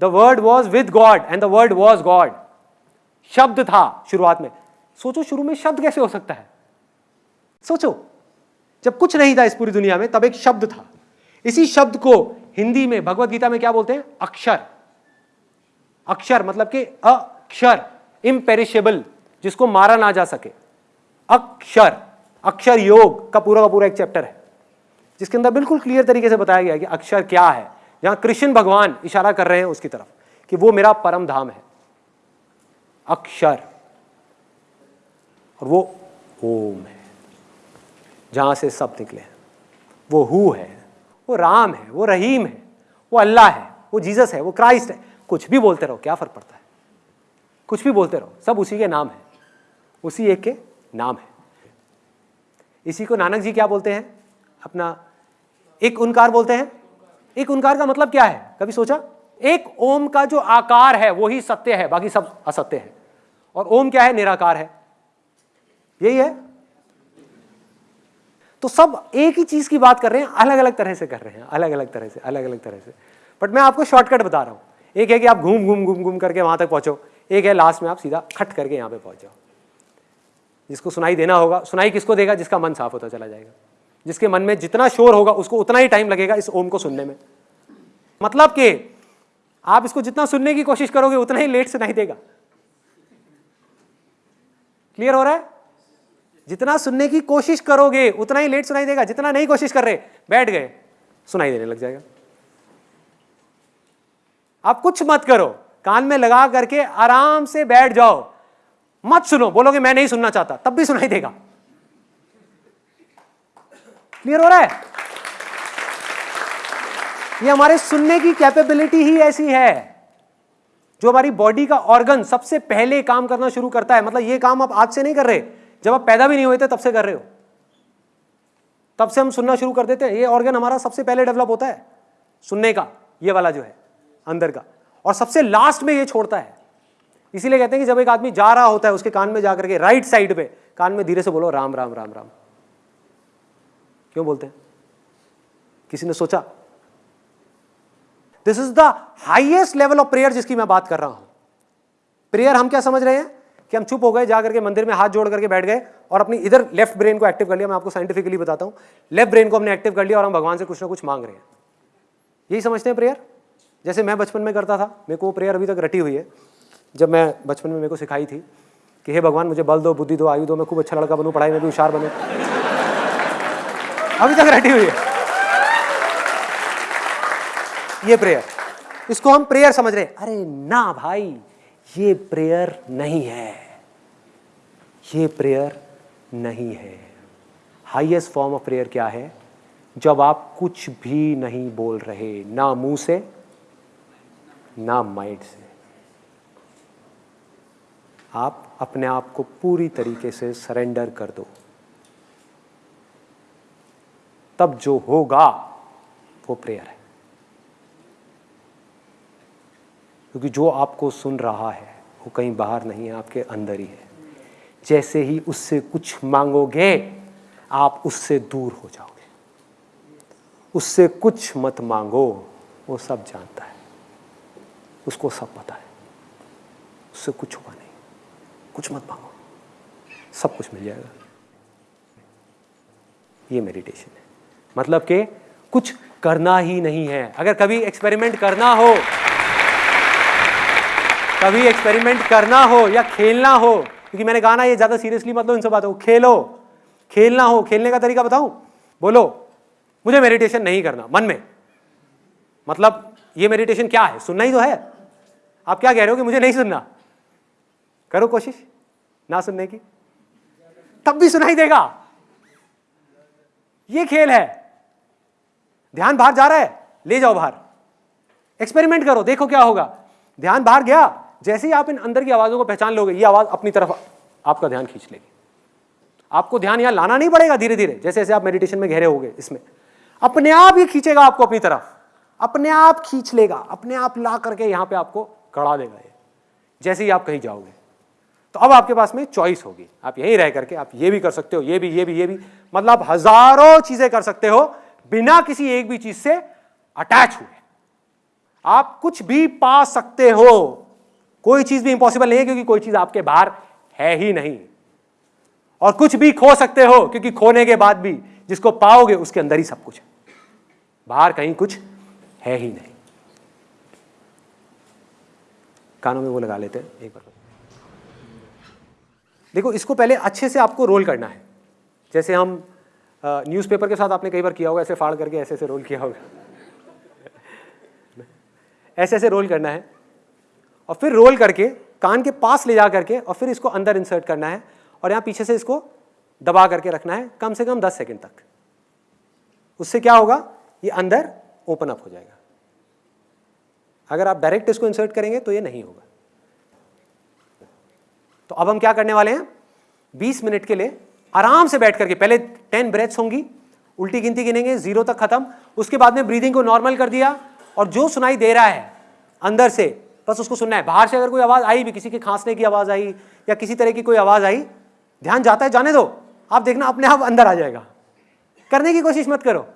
the word was with God and the word was God शब्द था शुरुआत में। सोचो शुरू में शब्द कैसे हो सकता है? सोचो, जब कुछ नहीं था इस पूरी दुनिया में, तब एक शब्द था। इसी शब्द को हिंदी में, भगवत गीता में क्या बोलते हैं? अक्षर। अक्षर मतलब कि अक्षर इम्पेरिशेबल जिसको मारा ना जा सके। अक्षर अक्षर योग का पूरा का पूरा एक चैप्टर है, जिसके अंदर बिल्कुल क्लियर तरीके से बताया गया कि अक्षर क्या है। जहाँ कृष्ण भगवान इशारा कर रहे हैं उसकी तरफ़ कि वो मेरा परम धाम है। अक्षर, और वो ओम है, जहाँ से सब निकले हैं। वो हु है, वो राम है, वो रहीम है, वो अल्लाह है, वो जीसस है, वो क्राइस्ट है। कुछ भी बोलते रहो, क्या फ़र्क पड़ता है? कुछ भी बोलते रहो, सब उसी के नाम है। उसी एक के नाम है। इसी को नानक जी क्या बोलते हैं? अपना एक उनकार बोलते हैं। एक उनकार का मतलब क्या है? कभी सोचा? एक ओम का जो आकार है, वो ही सत्य है, बाकी सब असत्य है। और ओम क्या है? निराकार है। यही है। तो सब एक ही चीज़ की बात कर रहे हैं अलग अलग तरह से कर रहे हैं अलग अलग तरह से अलग अलग तरह से। बट मैं आपको शॉर्टकट बता रहा हूँ। एक है कि आप घूम घूम घूम घूम करके वहाँ तक पहुंचो। एक है लास्ट में आप सीधा खट करके यहाँ पे पहुँच जाओ। जिसको सुनाई देना होगा, सुनाई किसको देगा? जिसका मन साफ़ होता चला जाएगा। जिसके मन में जितना शोर होगा, उसको उतना ही टाइम लगेगा इस ओम को सुनने में। मतलब कि आप इसको जितना सुनने की कोशिश करोगे, उतना ही लेट सुनाई देगा। क्लियर हो रहा है? जितना सुनने की कोशिश करोगे, उतना ही लेट सुनाई देगा। जितना नहीं कोशिश कर रहे, बैठ गए, सुनाई देने लग जाएगा। आप कुछ मत करो। कान में लगा करके आराम से बैठ जाओ। मत सुनो, बोलोगे मैं नहीं सुनना चाहता, तब भी सुनाई देगा। क्लियर हो रहा है? ये हमारे सुनने की कैपेबिलिटी ही ऐसी है, जो हमारी बॉडी का ऑर्गन सबसे पहले काम करना शुरू करता है। मतलब ये काम आप आज से नहीं कर रहे, जब आप पैदा भी नहीं हुए थे, तब से कर रहे हो। तब से हम सुनना शुरू कर देते हैं। ये ऑर्गन हमारा सबसे पहले डेवलप होता है, सुनने का, ये वाला जो है, अंदर का। और सबसे लास्ट में ये छोड़ता है। इसीलिए कहते हैं कि जब एक आदमी जा रहा होता है, उसके कान में जाकर के राइट साइड पे, कान में धीरे से बोलो, राम राम राम राम। क्यों बोलते हैं? किसी ने सोचा? This is the highest level of prayer जिसकी मैं बात कर रहा हूँ। प्रेयर हम क्या समझ रहे हैं? कि हम चुप हो गए, जाकर के मंदिर में हाथ जोड़ करके बैठ गए और अपनी इधर लेफ़्ट ब्रेन को एक्टिव कर लिया। मैं आपको साइंटिफिकली बताता हूँ। लेफ़्ट ब्रेन को हमने एक्टिव कर लिया और हम भगवान से कुछ ना कुछ मांग रहे हैं। यही समझते हैं प्रेयर जैसे मैं बचपन में करता था, मेरे को प्रेयर अभी तक रटी हुई है। जब मैं बचपन में मेरे को सिखाई थी कि हे भगवान, मुझे बल दो, बुद्धि दो, आयु दो, मैं खूब अच्छा लड़का बनूं, पढ़ाई में भी होशियार बनूं। अभी तक रेडी हुई है। ये प्रेयर इसको हम प्रेयर समझ रहे अरे ना भाई, ये प्रेयर नहीं है। ये प्रेयर नहीं है। हाईएस्ट फॉर्म ऑफ़ प्रेयर क्या है? जब आप कुछ भी नहीं बोल रहे, ना मुँह से, ना माइंड से। आप अपने आप को पूरी तरीके से सरेंडर कर दो। तब जो होगा, वो प्रेयर है। क्योंकि जो आपको सुन रहा है, वो कहीं बाहर नहीं है, आपके अंदर ही है। जैसे ही उससे कुछ मांगोगे, आप उससे दूर हो जाओगे। उससे कुछ मत मांगो, वो सब जानता है। उसको सब पता है। उससे कुछ नहीं। कुछ मत मांगो। सब कुछ मिल जाएगा। ये मेडिटेशन है। मतलब कि कुछ करना ही नहीं है। अगर कभी एक्सपेरिमेंट करना हो, कभी एक्सपेरिमेंट करना हो या खेलना हो, क्योंकि मैंने कहा ना, ये ज़्यादा सीरियसली मतलब लो इन सब बातों खेलो। खेलना हो, खेलने का तरीका बताऊँ? बोलो। मुझे मेडिटेशन नहीं करना, मन में। मतलब ये मेडिटेशन क्या है? सुनना ही तो है। आप क्या कह रहे हो कि मुझे नहीं सुनना? करो कोशिश। ना सुनने की? तब भी सुनाई देगा। ये खेल है। ध्यान बाहर जा रहा है। ले जाओ बाहर। एक्सपेरिमेंट करो, देखो क्या होगा। ध्यान बाहर गया। जैसे ही आप इन अंदर की आवाजों को पहचान लोगे, ये आवाज़ अपनी तरफ़ आपका ध्यान खींच लेगी। आपको ध्यान यहाँ लाना नहीं पड़ेगा धीरे धीरे जैसे जैसे आप मेडिटेशन में गहरे होगे इसमें। अपने आप ही खींचेगा आपको अपनी तरफ़। अपने आप खींच लेगा। अपने आप ला करके यहाँ पे आपको कड़ा देगा ये। जैसे ही आप कहीं जाओगे। तो अब आपके पास में चॉइस होगी। आप यहीं रह करके आप ये भी कर सकते हो, ये भी ये भी ये भी। मतलब आप हज़ारों चीज़ें कर सकते हो, बिना किसी एक भी चीज़ से अटैच हुए। आप कुछ भी पा सकते हो। कोई चीज़ भी इंपॉसिबल नहीं है क्योंकि कोई चीज़ आपके बाहर है ही नहीं। और कुछ भी खो सकते हो, क्योंकि खोने के बाद भी जिसको पाओगे उसके अंदर ही सब कुछ है। बाहर कहीं कुछ है ही नहीं। कानों में वो लगा लेते हैं, एक बार। देखो, इसको पहले अच्छे से आपको रोल करना है। जैसे हम न्यूज़पेपर के साथ आपने कई बार किया होगा, ऐसे फाड़ करके ऐसे ऐसे रोल किया होगा। ऐसे ऐसे रोल करना है। और फिर रोल करके, कान के पास ले जा करके, और फिर इसको अंदर इंसर्ट करना है। और यहाँ पीछे से इसको दबा करके रखना है, कम से कम 10 सेकंड तक। उससे क्या होगा? ये अंदर ओपन अप हो जाएगा। अगर आप डायरेक्ट इसको इंसर्ट करेंगे तो ये नहीं होगा। तो अब हम क्या करने वाले हैं? 20 मिनट के लिए आराम से बैठ करके, पहले 10 ब्रेथ्स होंगी, उल्टी गिनती गिनेंगे ज़ीरो तक खत्म, उसके बाद में ब्रीदिंग को नॉर्मल कर दिया, और जो सुनाई दे रहा है, अंदर से, बस उसको सुनना है। बाहर से अगर कोई आवाज़ आई भी, किसी के खांसने की आवाज़ आई, या किसी तरह की कोई आवाज़ आई, ध्यान जाता है, जाने दो। आप देखना, अपने आप अंदर आ जाएगा। करने की कोशिश मत करो।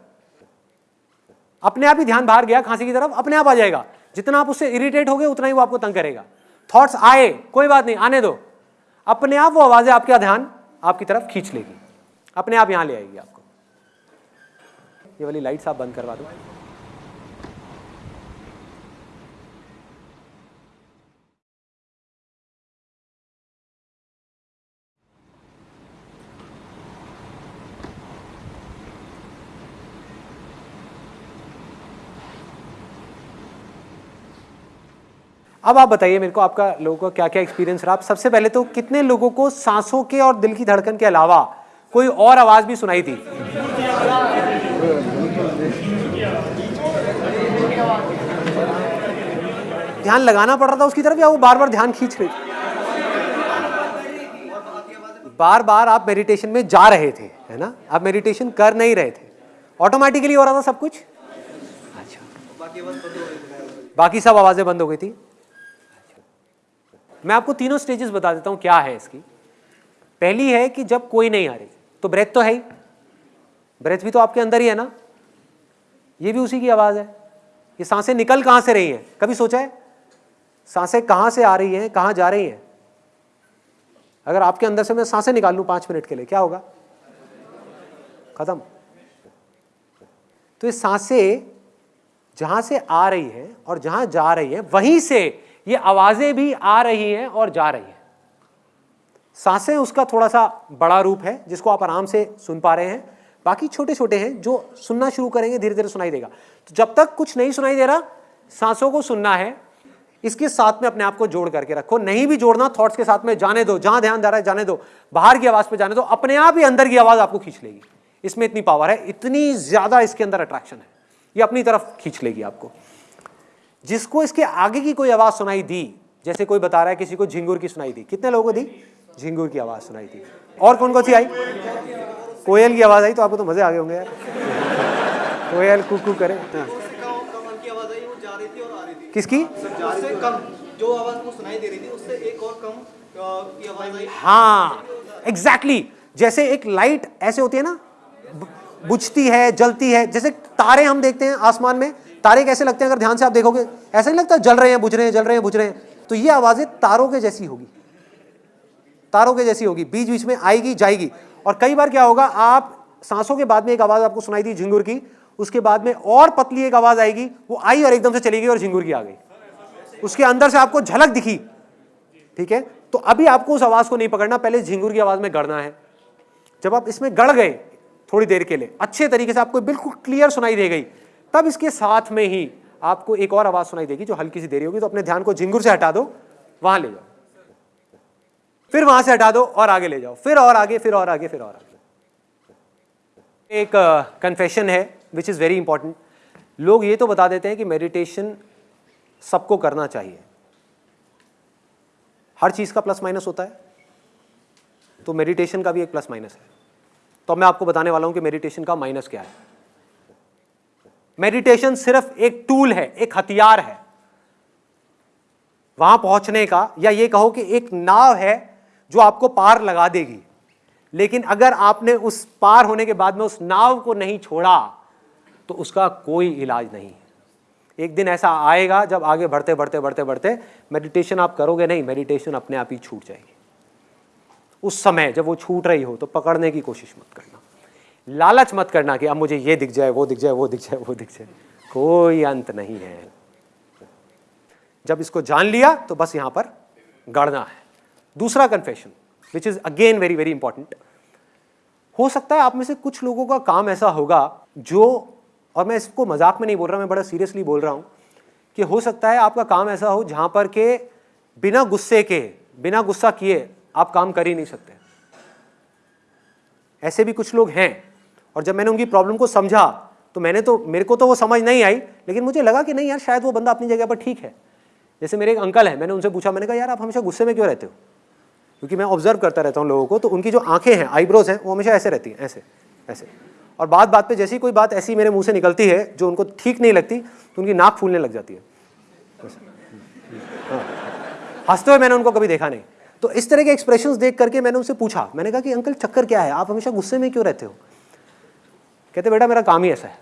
अपने आप ही ध्यान बाहर गया, खांसी की तरफ़, अपने आप आ जाएगा। जितना आप उससे इरिटेट हो गए उतना ही वो आपको तंग करेगा। थॉट्स आए, कोई बात नहीं, आने दो। अपने आप वो आवाज़ें आपका ध्यान आपकी तरफ़ खींच लेगी। अपने आप यहाँ ले आएगी आपको। ये वाली लाइट्स आप बंद करवा दो। अब आप बताइए मेरे को आपका लोगों का क्या क्या एक्सपीरियंस रहा? आप सबसे पहले तो कितने लोगों को सांसों के और दिल की धड़कन के अलावा कोई और आवाज़ भी सुनाई थी? ध्यान लगाना पड़ रहा था उसकी तरफ़ या वो बार बार ध्यान खींच रही बार बार आप मेडिटेशन में जा रहे थे, है ना? आप मेडिटेशन कर नहीं रहे थे। ऑटोमेटिकली हो रहा था सब कुछ? अच्छा। बाकी सब आवाज़ें बंद हो गई थी। मैं आपको तीनों स्टेजेस बता देता हूँ क्या है इसकी। पहली है कि जब कोई नहीं आ रही तो ब्रेथ तो है ही। ब्रेथ भी तो आपके अंदर ही है ना। ये भी उसी की आवाज़ है। ये साँसें निकल कहाँ से रही हैं? कभी सोचा है? साँसें कहाँ से आ रही हैं? कहाँ जा रही हैं? अगर आपके अंदर से मैं साँसें निकाल लूँ पाँच मिनट के लिए, क्या होगा? खत्म। तो ये साँसें जहाँ से आ रही हैं और जहाँ जा रही हैं, वहीं से ये आवाज़ें भी आ रही हैं और जा रही हैं। साँसें उसका थोड़ा सा बड़ा रूप है, जिसको आप आराम से सुन पा रहे हैं। बाकी छोटे छोटे हैं, जो सुनना शुरू करेंगे धीरे धीरे सुनाई देगा। तो जब तक कुछ नहीं सुनाई दे रहा, सांसों को सुनना है, इसके साथ में अपने आप को जोड़ करके रखो। नहीं भी जोड़ना थॉट्स के साथ में जाने दो, जहाँ ध्यान जा रहा है, जाने दो। बाहर की आवाज़ पे जाने दो, अपने आप ही अंदर की आवाज़ आपको खींच लेगी। इसमें इतनी पावर है, इतनी ज़्यादा इसके अंदर अट्रैक्शन है। ये अपनी तरफ़ खींच लेगी आपको। जिसको इसके आगे की कोई आवाज़ सुनाई दी, जैसे कोई बता रहा है किसी को झिंगुर की सुनाई दी। कितने लोगों को दी? झिंगुर की आवाज़ सुनाई थी और कौन कौन सी आई? कोयल की आवाज़ आई तो आपको तो मज़े आ गए होंगे यार। कोयल, कुकू करे। हाँ। किसकी? दे हाँ एग्जैक्टली. जैसे एक लाइट ऐसे होती है ना बुझती है, जलती है, जैसे तारे हम देखते हैं आसमान में तारे कैसे लगते हैं अगर ध्यान से आप देखोगे? ऐसा नहीं लगता जल रहे हैं, बुझ रहे हैं, जल रहे हैं, बुझ रहे हैं। तो ये आवाज़ें तारों के जैसी होगी। तारों के जैसी होगी। बीच बीच में आएगी, जाएगी। और कई बार क्या होगा, आप सांसों के बाद में एक आवाज़ आपको सुनाई दी झिंगुर की, उसके बाद में और पतली एक आवाज़ आएगी, वो आई और एकदम से चली गई और झिंगुर की आ गई। उसके अंदर से आपको झलक दिखी। ठीक है? तो अभी आपको उस आवाज़ को नहीं पकड़ना, पहले झिंगुर की आवाज़ में गढ़ना है। जब आप इसमें गढ़ गए थोड़ी देर के लिए, अच्छे तरीके से आपको बिल्कुल क्लियर सुनाई दे गई। तब इसके साथ में ही आपको एक और आवाज़ सुनाई देगी जो हल्की सी देरी होगी तो अपने ध्यान को झिंगुर से हटा दो, वहाँ ले जाओ। फिर वहाँ से हटा दो और आगे ले जाओ। फिर और आगे, फिर और आगे, फिर और आगे। एक कन्फेशन है विच इज़ वेरी इंपॉर्टेंट लोग ये तो बता देते हैं कि मेडिटेशन सबको करना चाहिए। हर चीज़ का प्लस माइनस होता है। तो मेडिटेशन का भी एक प्लस माइनस है। तो मैं आपको बताने वाला हूँ कि मेडिटेशन का माइनस क्या है। मेडिटेशन सिर्फ़ एक टूल है, एक हथियार है। वहाँ पहुँचने का, या ये कहो कि एक नाव है जो आपको पार लगा देगी। लेकिन अगर आपने उस पार होने के बाद में उस नाव को नहीं छोड़ा तो उसका कोई इलाज नहीं एक दिन ऐसा आएगा, जब आगे बढ़ते बढ़ते बढ़ते बढ़ते मेडिटेशन आप करोगे नहीं मेडिटेशन अपने आप ही छूट जाएगी। उस समय जब वो छूट रही हो तो पकड़ने की कोशिश मत करना लालच मत करना कि अब मुझे ये दिख जाए, वो दिख जाए, वो दिख जाए, वो दिख जाए। कोई अंत नहीं है। जब इसको जान लिया तो बस यहाँ पर गड़ना है। दूसरा confession which is again very very important हो सकता है आप में से कुछ लोगों का काम ऐसा होगा, जो, और मैं इसको मज़ाक में नहीं बोल रहा, मैं बड़ा सीरियसली बोल रहा हूँ, कि हो सकता है आपका काम ऐसा हो जहाँ पर के बिना गुस्से के, बिना गुस्सा किए आप काम कर ही नहीं सकते। ऐसे भी कुछ लोग हैं और जब मैंने उनकी प्रॉब्लम को समझा तो मैंने तो मेरे को तो वो समझ नहीं आई, लेकिन मुझे लगा कि नहीं यार, शायद वो बंदा अपनी जगह पर ठीक है। जैसे मेरे एक अंकल है, मैंने उनसे पूछा, मैंने कहा, यार, आप हमेशा गुस्से में क्यों रहते हो? क्योंकि मैं ऑब्ज़र्व करता रहता हूँ लोगों को तो उनकी जो आँखें हैं आईब्रोज हैं, वो हमेशा ऐसे रहती हैं, ऐसे ऐसे। और बात बात पे जैसी कोई बात ऐसी मेरे मुँह से निकलती है, जो उनको ठीक नहीं लगती तो उनकी नाक फूलने लग जाती है। हाँ। हँसते हुए मैंने उनको कभी देखा नहीं। तो इस तरह के एक्सप्रेशन देख करके मैंने उनसे पूछा, मैंने कहा कि, अंकल, चक्कर क्या है? आप हमेशा गुस्से में क्यों रहते हो? कहते, बेटा, मेरा काम ही ऐसा है।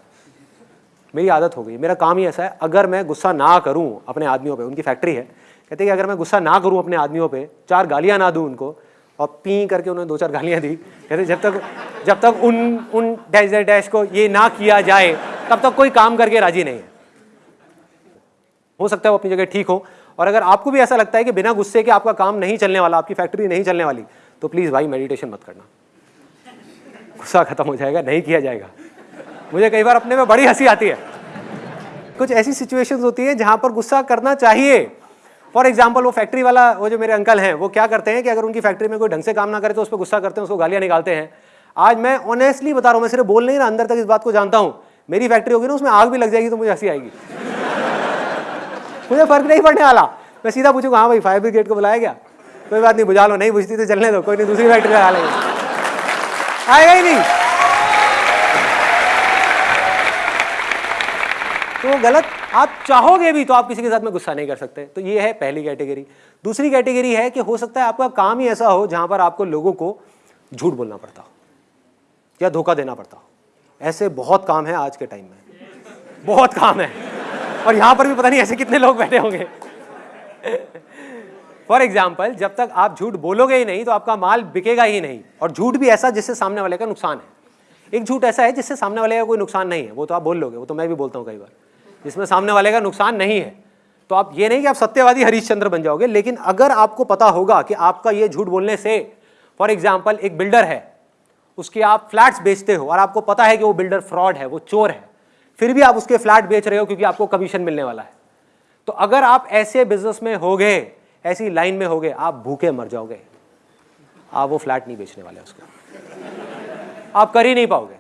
मेरी आदत हो गई। मेरा काम ही ऐसा है। अगर मैं गुस्सा ना करूँ अपने आदमियों पे, उनकी फैक्ट्री है, कहते कि अगर मैं गुस्सा ना करूँ अपने आदमियों पे, चार गालियाँ ना दूँ उनको, और पी करके उन्होंने दो चार गालियाँ दी, कहते जब तक जब तक उन उन डैश डैश को ये ना किया जाए, तब तक कोई काम करके राज़ी नहीं है। हो सकता है वो अपनी जगह ठीक हो। और अगर आपको भी ऐसा लगता है कि बिना गुस्से के आपका काम नहीं चलने वाला, आपकी फैक्ट्री नहीं चलने वाली तो प्लीज़ भाई, मेडिटेशन मत करना। गुस्सा खत्म हो जाएगा, नहीं किया जाएगा। मुझे कई बार अपने में बड़ी हँसी आती है। कुछ ऐसी सिचुएशंस होती है जहाँ पर गुस्सा करना चाहिए। फॉर एग्ज़ाम्पल वो फैक्ट्री वाला, वो जो मेरे अंकल हैं, वो क्या करते हैं कि अगर उनकी फैक्ट्री में कोई ढंग से काम ना करे तो उस पर गुस्सा करते हैं, उसको गालियाँ निकालते हैं। आज मैं ऑनेस्टली बता रहा हूँ, मैं सिर्फ़ बोल नहीं रहा, अंदर तक इस बात को जानता हूँ। मेरी फैक्ट्री होगी ना, उसमें आग भी लग जाएगी तो मुझे हँसी आएगी। मुझे फ़र्क नहीं पड़ने वाला। मैं सीधा पूछूँगा हाँ भाई फायर ब्रिगेड को बुलाया गया? कोई बात नहीं, बुझा लो, नहीं बुझती तो चलने दो, कोई नहीं, दूसरी फैक्ट्री लगा लेंगे। आएगा ही नहीं। तो गलत, आप चाहोगे भी तो आप किसी के साथ में गुस्सा नहीं कर सकते। तो ये है पहली कैटेगरी। दूसरी कैटेगरी है कि हो सकता है आपका काम ही ऐसा हो जहाँ पर आपको लोगों को झूठ बोलना पड़ता हो, या धोखा देना पड़ता हो। ऐसे बहुत काम है आज के टाइम में। बहुत काम है। और यहाँ पर भी पता नहीं ऐसे कितने लोग बैठे होंगे। फॉर एग्ज़ाम्पल जब तक आप झूठ बोलोगे ही नहीं तो आपका माल बिकेगा ही नहीं। और झूठ भी ऐसा जिससे सामने वाले का नुकसान है। एक झूठ ऐसा है जिससे सामने वाले का कोई नुकसान नहीं है। वो तो आप बोल लोगे, वो तो मैं भी बोलता हूँ कई बार। जिसमें सामने वाले का नुकसान नहीं है। तो आप ये नहीं कि आप सत्यवादी हरीशचंद्र बन जाओगे, लेकिन अगर आपको पता होगा कि आपका ये झूठ बोलने से फॉर एग्ज़ाम्पल एक बिल्डर है, उसके आप फ्लैट्स बेचते हो, और आपको पता है कि वो बिल्डर फ्रॉड है, वो चोर है, फिर भी आप उसके फ्लैट बेच रहे हो क्योंकि आपको कमीशन मिलने वाला है। तो अगर आप ऐसे बिज़नेस में हो गए ऐसी लाइन में हो गए आप भूखे मर जाओगे। आप वो फ्लैट नहीं बेचने वाले उसको। आप कर ही नहीं पाओगे।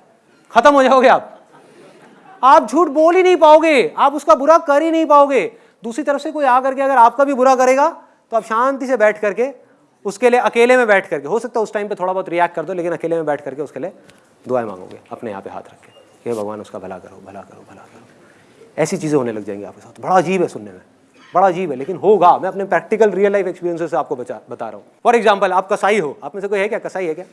खत्म हो जाओगे आप। आप झूठ बोल ही नहीं पाओगे। आप उसका बुरा कर ही नहीं पाओगे। दूसरी तरफ़ से कोई आकर के अगर आपका भी बुरा करेगा तो आप शांति से बैठ करके, उसके लिए अकेले में बैठ करके, हो सकता है उस टाइम पे थोड़ा बहुत रिएक्ट कर दो, लेकिन अकेले में बैठ करके उसके लिए दुआएँ मांगोगे, अपने यहाँ पे हाथ रख के। भगवान, उसका भला करो भला करो भला करो। ऐसी चीज़ें होने लग जाएँगी आपके साथ। बड़ा अजीब है सुनने में। बड़ा अजीब है लेकिन होगा मैं अपने प्रैक्टिकल रियल लाइफ एक्सपीरियंस से आपको बचा बता रहा हूँ फॉर एग्ज़ाम्पल आप कसाई हो आप में से कोई है क्या कसाई है क्या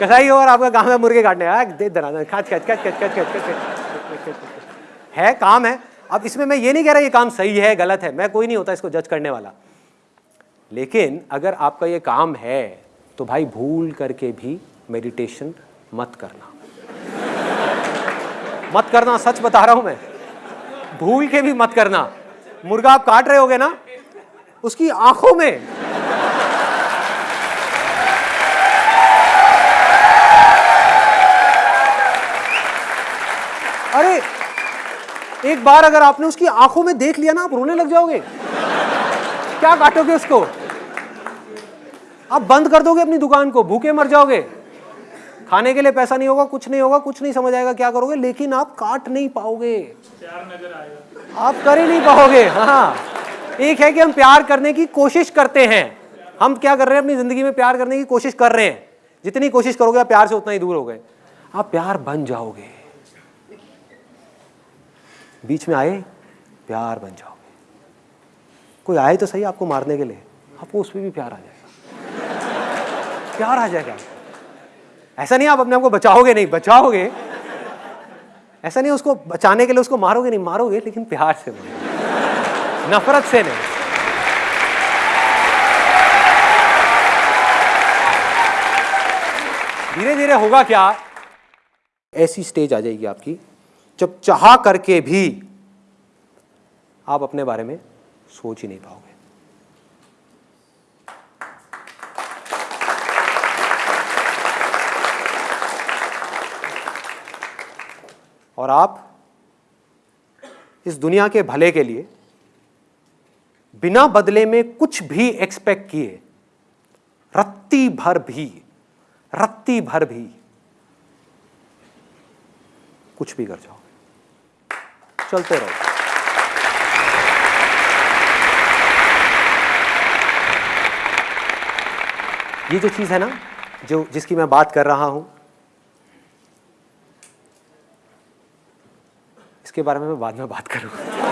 कसाई हो और आपका काम है मुर्गे काटने है काम है अब इसमें मैं ये नहीं कह रहा ये काम सही है गलत है मैं कोई नहीं होता इसको जज करने वाला लेकिन अगर आपका ये काम है तो भाई भूल करके भी मेडिटेशन मत करना मत करना सच बता रहा हूँ मैं भूल के भी मत करना। मुर्गा आप काट रहे होगे ना, उसकी आँखों में। अरे, एक बार अगर आपने उसकी आँखों में देख लिया ना, आप रोने लग जाओगे। क्या काटोगे उसको? आप बंद कर दोगे अपनी दुकान को, भूखे मर जाओगे। खाने के लिए पैसा नहीं होगा कुछ नहीं होगा कुछ नहीं समझ आएगा क्या करोगे? लेकिन आप काट नहीं पाओगे। आप कर ही नहीं पाओगे। हाँ। एक है कि हम प्यार करने की कोशिश करते हैं। हम क्या कर रहे हैं? अपनी ज़िंदगी में प्यार करने की कोशिश कर रहे हैं। जितनी कोशिश करोगे आप प्यार से उतना ही दूर हो गए। आप प्यार बन जाओगे। बीच में आए प्यार बन जाओगे। कोई आए तो सही आपको मारने के लिए। आपको उस पर भी प्यार आ जाएगा। प्यार आ जाएगा। ऐसा नहीं आप अपने आप को बचाओगे नहीं, बचाओगे। ऐसा नहीं उसको बचाने के लिए उसको मारोगे नहीं, मारोगे, लेकिन प्यार से नफरत से नहीं। धीरे धीरे होगा क्या? ऐसी स्टेज आ जाएगी आपकी, जब चाह करके भी आप अपने बारे में सोच ही नहीं पाओगे। और आप इस दुनिया के भले के लिए बिना बदले में कुछ भी एक्सपेक्ट किए, रत्ती भर भी, रत्ती भर भी, कुछ भी कर जाओगे। चलते रहो। ये जो चीज़ है ना, जो जिसकी मैं बात कर रहा हूँ इसके बारे में मैं बाद में बात करूँगा